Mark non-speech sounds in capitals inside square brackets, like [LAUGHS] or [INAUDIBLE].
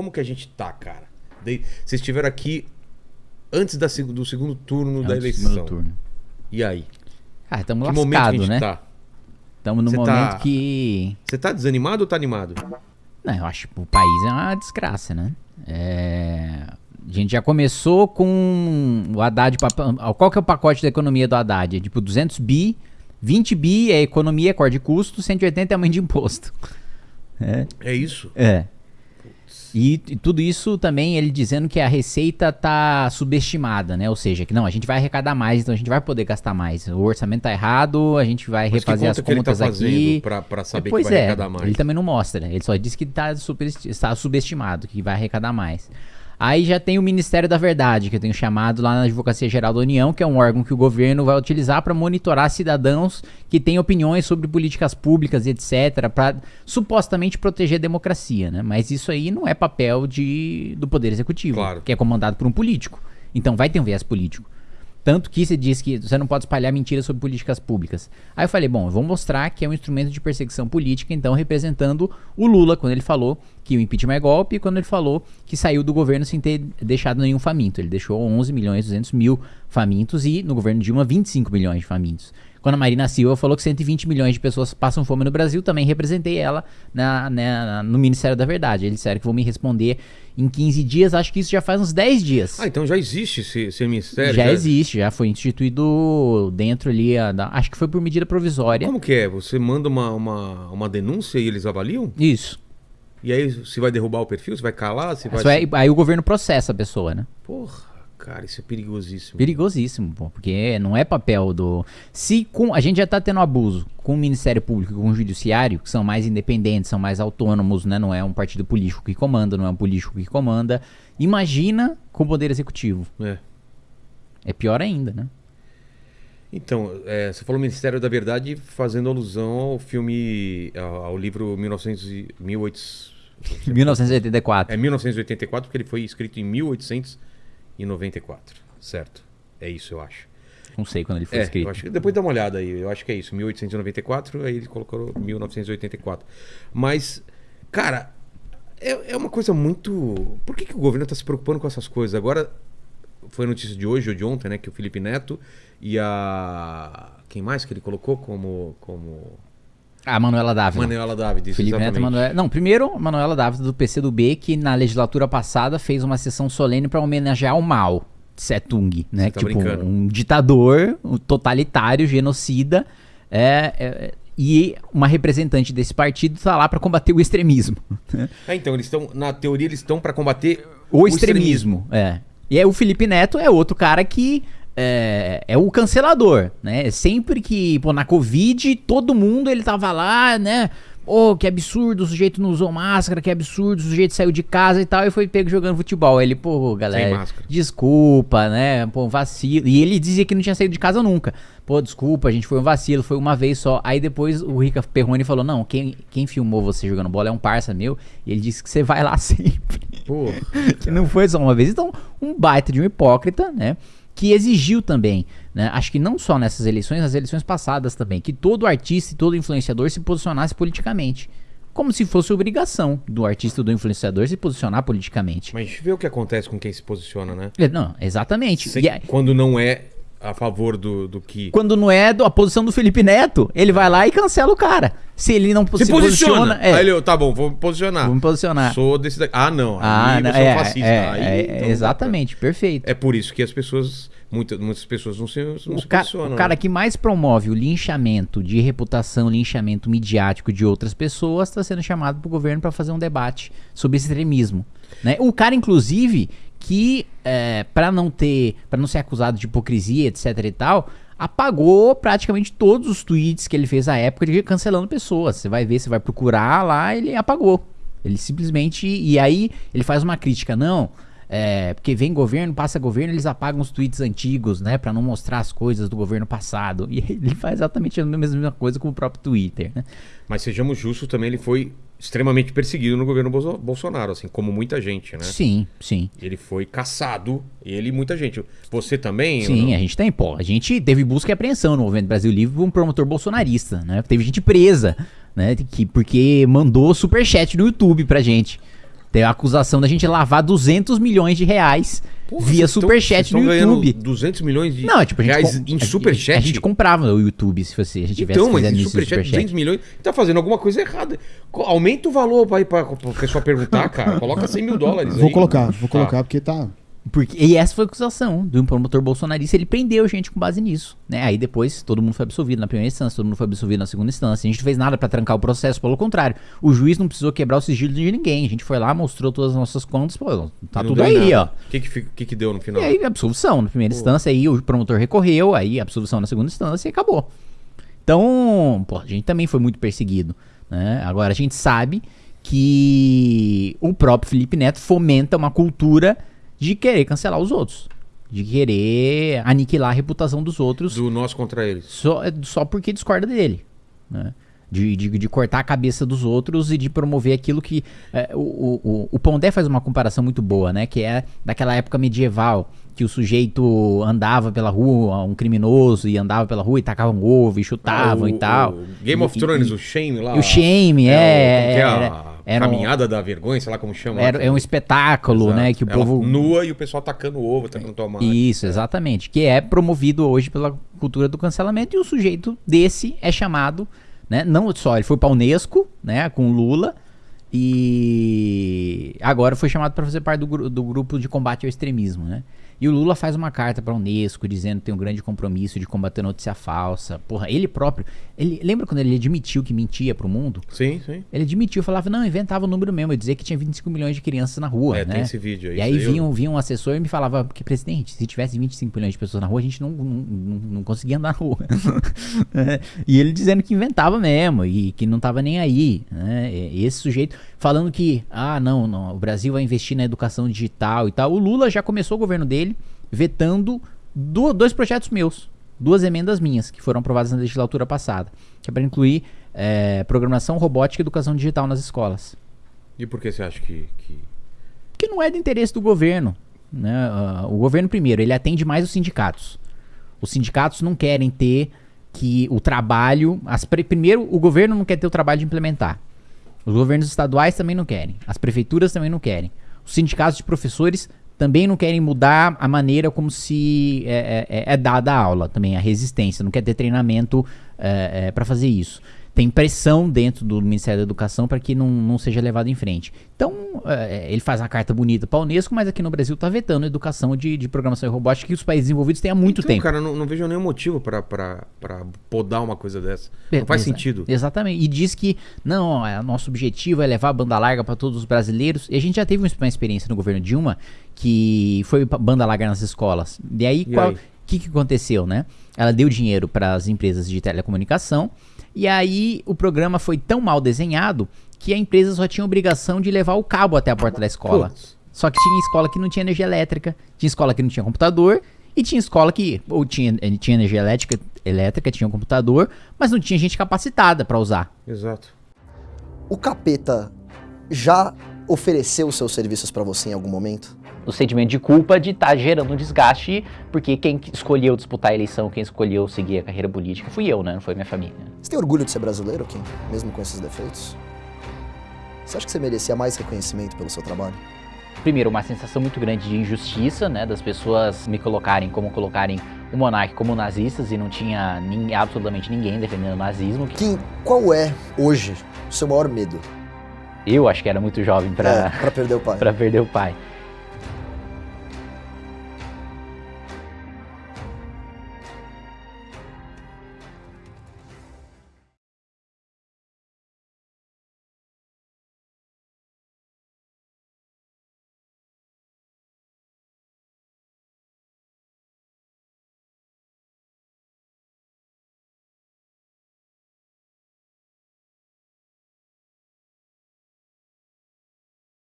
Como que a gente tá, cara? De- Vocês estiveram aqui antes da seg- do segundo turno da Antes do eleição. segundo turno. E aí? Ah, estamos Que momento que a lascados, gente né? tá? Estamos no Você momento tá- que. Você tá desanimado ou tá animado? Não, eu acho que o país é uma desgraça, né? É, A gente já começou com o Haddad. pa- Qual que é o pacote da economia do Haddad? É tipo 200 bi, 20 bi é economia, é corte de custo, 180 é aumento de imposto. [LAUGHS] É. É isso? É. E, e tudo isso também ele dizendo que a receita tá subestimada, né? Ou seja, que não, a gente vai arrecadar mais, então a gente vai poder gastar mais. O orçamento tá errado, a gente vai Mas refazer conta as tá contas fazendo aqui. pra, pra saber pois que vai é, arrecadar mais? ele também não mostra. Ele só diz que tá super, está subestimado, que vai arrecadar mais. Aí já tem o Ministério da Verdade, que eu tenho chamado lá na Advocacia Geral da União, que é um órgão que o governo vai utilizar para monitorar cidadãos que têm opiniões sobre políticas públicas etc, para supostamente proteger a democracia, né? Mas isso aí não é papel de, do Poder Executivo, Claro. que é comandado por um político. Então vai ter um viés político. Tanto que se diz que você não pode espalhar mentiras sobre políticas públicas. Aí eu falei, bom, eu vou mostrar que é um instrumento de perseguição política, então representando o Lula, quando ele falou que o impeachment é golpe, e quando ele falou que saiu do governo sem ter deixado nenhum faminto. Ele deixou 11 milhões e 200 mil famintos e no governo Dilma 25 milhões de famintos. Quando a Marina Silva falou que 120 milhões de pessoas passam fome no Brasil, também representei ela na, na- no Ministério da Verdade. Eles disseram que vão me responder em 15 dias, acho que isso já faz uns 10 dias. Ah, então já existe esse, esse ministério? Já existe, já foi instituído dentro ali, a da- acho que foi por medida provisória. Como que é? Você manda uma, uma, uma denúncia e eles avaliam? Isso. E aí você vai derrubar o perfil? Você vai calar? Você vai... É- aí o governo processa a pessoa, né? Porra, cara, isso é perigosíssimo. Perigosíssimo, pô, porque não é papel do. Se com a gente já tá tendo abuso com o Ministério Público e com o Judiciário, que são mais independentes, são mais autônomos, né? Não é um partido político que comanda, não é um político que comanda. Imagina com o Poder Executivo. É. É pior ainda, né? Então, é, você falou Ministério da Verdade fazendo alusão ao filme, ao, ao livro 1900 e- 1800, 1984. [LAUGHS] é 1984, porque ele foi escrito em 1894, certo? É isso, eu acho. Não sei quando ele foi É, escrito. eu acho que depois dá uma olhada aí, eu acho que é isso, 1894, aí ele colocou 1984. Mas, cara, é, é uma coisa muito. Por que, que o governo está se preocupando com essas coisas? Agora, foi notícia de hoje ou de ontem, né? Que o Felipe Neto e a. Quem mais que ele colocou como. como... A Manuela Dávila. Manuela David. isso, Felipe Neto exatamente. Manuela. Não, primeiro, Manuela Dávila do PCdoB, que na legislatura passada fez uma sessão solene para homenagear o Mao Tse-tung, né? Você tá tipo, brincando. um ditador, um totalitário, genocida. é, é, e uma representante desse partido tá lá para combater o extremismo. É, então, eles estão. Na teoria, eles estão para combater O, extremismo, é. E aí o Felipe Neto é outro cara que é, é o cancelador, né? Sempre que, pô, na Covid, todo mundo ele tava lá, né? Pô, que absurdo, o sujeito não usou máscara, que absurdo, o sujeito saiu de casa e tal, e foi pego jogando futebol. Ele, pô, galera, desculpa, né? Pô, vacilo. E ele dizia que não tinha saído de casa nunca. Pô, desculpa, a gente foi um vacilo, foi uma vez só. Aí depois o Rica Perrone falou: Não, quem, quem filmou você jogando bola é um parça meu. E ele disse que você vai lá [LAUGHS] sempre Porra. que não foi só uma vez. Então, um baita de um hipócrita, né? Que exigiu também, né? Acho que não só nessas eleições, nas eleições passadas também, que todo artista e todo influenciador se posicionasse politicamente. Como se fosse obrigação do artista e do influenciador se posicionar politicamente. Mas a gente vê o que acontece com quem se posiciona, né? É, Não, exatamente. Sem- aí, Quando não é a favor do, do que. quando não é do- a posição do Felipe Neto, ele vai lá e cancela o cara. Se ele não Se, posiciona! é, Aí ele, tá bom, vou me posicionar. vou me posicionar. Sou desse daqui. Ah, não. Ah, aí não, é, é, um fascista. é, aí, é, então exatamente, perfeito. É por isso que as pessoas. Muita, muitas pessoas não se, não se o, ca- posicionam. o cara né? que mais promove o linchamento de reputação, linchamento midiático de outras pessoas, está sendo chamado para o governo para fazer um debate sobre extremismo. Né? O cara, inclusive, que é, para não ter, para não ser acusado de hipocrisia, etc e tal, apagou praticamente todos os tweets que ele fez à época de cancelando pessoas. Você vai ver, você vai procurar lá, ele apagou. Ele simplesmente. E aí ele faz uma crítica, não. É, porque vem governo, passa governo, eles apagam os tweets antigos, né? Pra não mostrar as coisas do governo passado. E [LAUGHS] ele faz exatamente a mesma coisa com o próprio Twitter, né? Mas sejamos justos também, ele foi extremamente perseguido no governo Bolso- Bolsonaro, assim, como muita gente, né? Sim, sim. Ele foi caçado, ele e muita gente. Você também? Sim, a gente tem, pô. A gente teve busca e apreensão no Movimento Brasil Livre por um promotor bolsonarista, né? Teve gente presa, né? Que, porque mandou superchat no YouTube pra gente. Tem a acusação da gente lavar 200 milhões de reais Porra, via superchat vocês no YouTube. 200 milhões de Não, tipo, a gente, reais com- em a- superchat? A gente comprava o YouTube se fosse, a gente tivesse Então, mas fazendo isso no superchat, 200 milhões, tá fazendo alguma coisa errada. Aumenta o valor pra, pra, pra pessoa perguntar, cara. Coloca 100 mil dólares Vou aí. colocar, vou Tá. colocar, porque tá. Porque, e essa foi a acusação do promotor bolsonarista, ele prendeu gente com base nisso, né? Aí depois todo mundo foi absolvido na primeira instância, todo mundo foi absolvido na segunda instância. A gente não fez nada pra trancar o processo, pelo contrário. O juiz não precisou quebrar o sigilo de ninguém. A gente foi lá, mostrou todas as nossas contas, pô, tá tudo aí, ó. nada. O que que, que que deu no final? E aí, absolvição na primeira instância, aí o promotor recorreu, aí absolvição na segunda instância e acabou. Então, pô, a gente também foi muito perseguido. Né? Agora, a gente sabe que o próprio Felipe Neto fomenta uma cultura de querer cancelar os outros. De querer aniquilar a reputação dos outros Do nós contra eles. só, só porque discorda dele. Né? De, de, de cortar a cabeça dos outros e de promover aquilo que. é, o, o, o- Pondé faz uma comparação muito boa, né? Que é daquela época medieval, que o sujeito andava pela rua, um criminoso, e andava pela rua e tacava um ovo e chutavam Ah, e tal. Game of Thrones, e- o Shame lá. o Shame, é. é. que é era- a era um- caminhada da vergonha, sei lá como chama. Era, é um espetáculo, Exato. né? Que o Ela povo. nua e o pessoal tacando ovo, tacando tomate. Isso, exatamente. Que é promovido hoje pela cultura do cancelamento e o sujeito desse é chamado, né? Não só, ele foi pra Unesco, né? Com Lula e agora foi chamado para fazer parte do, do grupo de combate ao extremismo, né? E o Lula faz uma carta pra Unesco dizendo que tem um grande compromisso de combater notícia falsa. Porra, ele próprio, ele lembra quando ele admitiu que mentia pro mundo? Sim, sim. Ele admitiu, falava, não, inventava o número mesmo, eu dizia que tinha 25 milhões de crianças na rua, É, né? tem esse vídeo aí. E aí isso eu- vinha, um- vinha um assessor e me falava, porque presidente, se tivesse 25 milhões de pessoas na rua, a gente não, não, não, não conseguia andar na rua. [LAUGHS] É, e ele dizendo que inventava mesmo e que não tava nem aí. Né? E esse sujeito falando que, ah, não, não, o Brasil vai investir na educação digital e tal. O Lula já começou o governo dele vetando do- dois projetos meus, duas emendas minhas, que foram aprovadas na legislatura passada, que é para incluir é, programação robótica e educação digital nas escolas E por que você acha que. que... que não é do interesse do governo. Né? Ah, o governo, primeiro, ele atende mais os sindicatos. Os sindicatos não querem ter que o trabalho. As pre- primeiro, o governo não quer ter o trabalho de implementar. Os governos estaduais também não querem. As prefeituras também não querem. Os sindicatos de professores também não querem mudar a maneira como se é, é- é dada a aula, também a resistência. Não quer ter treinamento para fazer isso. Tem pressão dentro do Ministério da Educação para que não, não seja levado em frente. Então, é, ele faz uma carta bonita para a Unesco, mas aqui no Brasil está vetando a educação de, de programação e robótica que os países desenvolvidos têm há muito então, tempo. cara, não, não vejo nenhum motivo pra podar uma coisa dessa. É, Não faz exa- sentido. Exatamente. E diz que, não, é, nosso objetivo é levar a banda larga para todos os brasileiros. E a gente já teve uma experiência no governo Dilma que foi banda larga nas escolas. E aí, E qual, aí? O que, que aconteceu, né? Ela deu dinheiro para as empresas de telecomunicação. E aí, o programa foi tão mal desenhado que a empresa só tinha obrigação de levar o cabo até a porta da escola. Putz. Só que tinha escola que não tinha energia elétrica, tinha escola que não tinha computador, e tinha escola que ou tinha, eh, tinha energia elétrica, elétrica, tinha um computador, mas não tinha gente capacitada para usar. Exato. O capeta já ofereceu os seus serviços pra você em algum momento? O sentimento de culpa de estar gerando um desgaste, porque quem escolheu disputar a eleição, quem escolheu seguir a carreira política, fui eu, né? Não foi minha família. Você tem orgulho de ser brasileiro, Kim? Mesmo com esses defeitos? Você acha que você merecia mais reconhecimento pelo seu trabalho? Primeiro, uma sensação muito grande de injustiça, né? Das pessoas me colocarem como colocarem o monarca como nazistas e não tinha absolutamente ninguém defendendo o nazismo. Kim, qual é, hoje, o seu maior medo? Eu acho que era muito jovem É, para pra perder o pai. para perder o pai.